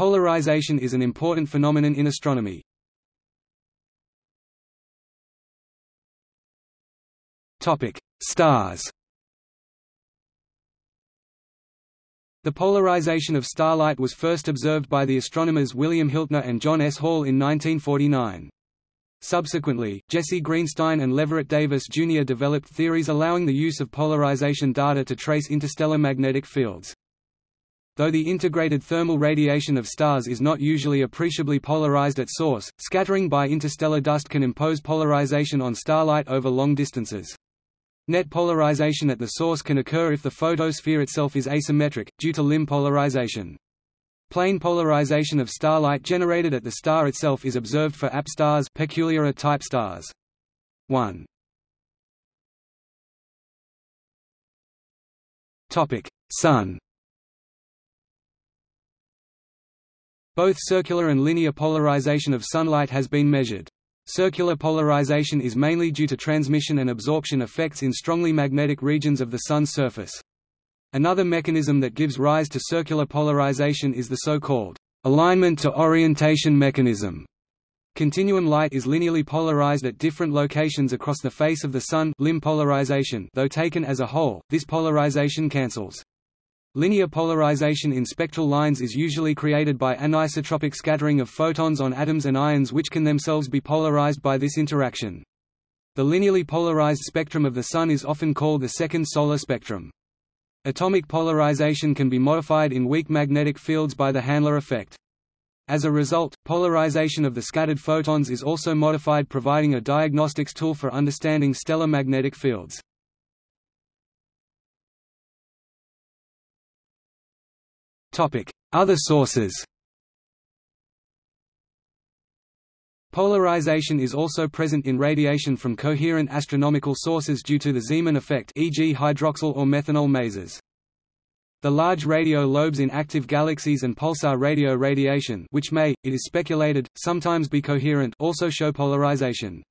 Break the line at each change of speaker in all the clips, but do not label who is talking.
Polarization is an important phenomenon in astronomy. Topic: Stars The polarization of starlight was first observed by the astronomers William Hiltner and John S. Hall in 1949. Subsequently, Jesse Greenstein and Leverett Davis Jr. developed theories allowing the use of polarization data to trace interstellar magnetic fields. Though the integrated thermal radiation of stars is not usually appreciably polarized at source, scattering by interstellar dust can impose polarization on starlight over long distances. Net polarization at the source can occur if the photosphere itself is asymmetric, due to limb polarization. Plane polarization of starlight generated at the star itself is observed for AP stars peculiar type stars. 1. Topic: Sun. Both circular and linear polarization of sunlight has been measured. Circular polarization is mainly due to transmission and absorption effects in strongly magnetic regions of the Sun's surface. Another mechanism that gives rise to circular polarization is the so-called alignment to orientation mechanism. Continuum light is linearly polarized at different locations across the face of the Sun limb polarization though taken as a whole, this polarization cancels. Linear polarization in spectral lines is usually created by anisotropic scattering of photons on atoms and ions which can themselves be polarized by this interaction. The linearly polarized spectrum of the Sun is often called the second solar spectrum. Atomic polarization can be modified in weak magnetic fields by the Hanle effect. As a result, polarization of the scattered photons is also modified providing a diagnostics tool for understanding stellar magnetic fields. Other sources Polarization is also present in radiation from coherent astronomical sources due to the Zeeman effect e.g. hydroxyl or methanol masers. The large radio lobes in active galaxies and pulsar radio radiation which may, it is speculated, sometimes be coherent also show polarization.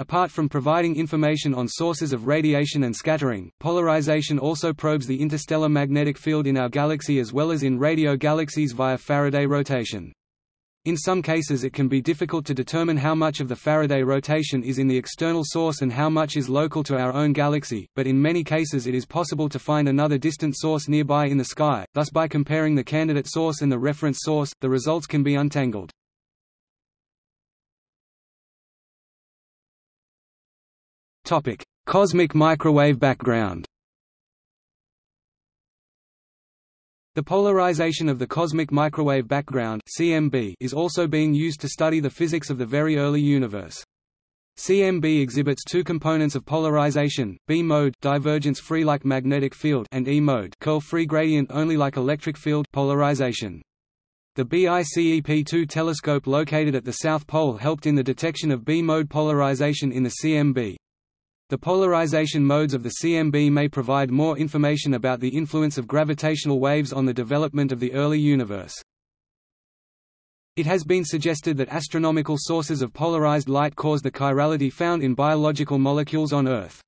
Apart from providing information on sources of radiation and scattering, polarization also probes the interstellar magnetic field in our galaxy as well as in radio galaxies via Faraday rotation. In some cases it can be difficult to determine how much of the Faraday rotation is in the external source and how much is local to our own galaxy, but in many cases it is possible to find another distant source nearby in the sky, thus by comparing the candidate source and the reference source, the results can be untangled. Topic: Cosmic microwave background. The polarization of the cosmic microwave background (CMB) is also being used to study the physics of the very early universe. CMB exhibits two components of polarization: B mode divergence free like magnetic field and E mode curl free gradient only like electric field polarization. The BICEP2 telescope located at the South Pole helped in the detection of B-mode polarization in the CMB. The polarization modes of the CMB may provide more information about the influence of gravitational waves on the development of the early universe. It has been suggested that astronomical sources of polarized light cause the chirality found in biological molecules on Earth.